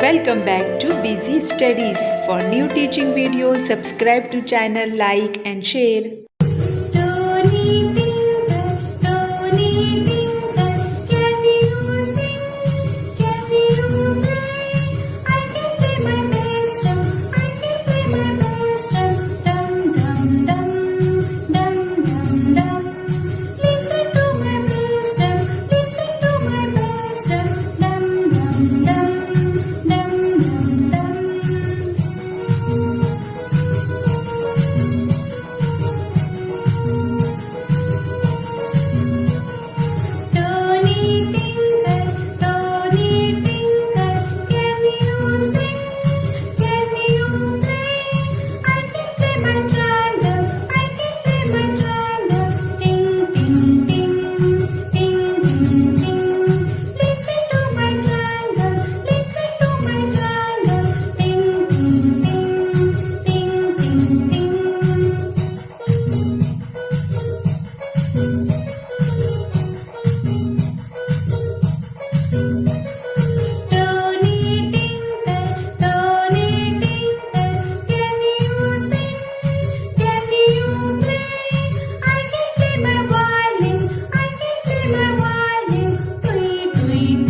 Welcome back to Busy Studies. For new teaching videos, subscribe to channel, like and share. You.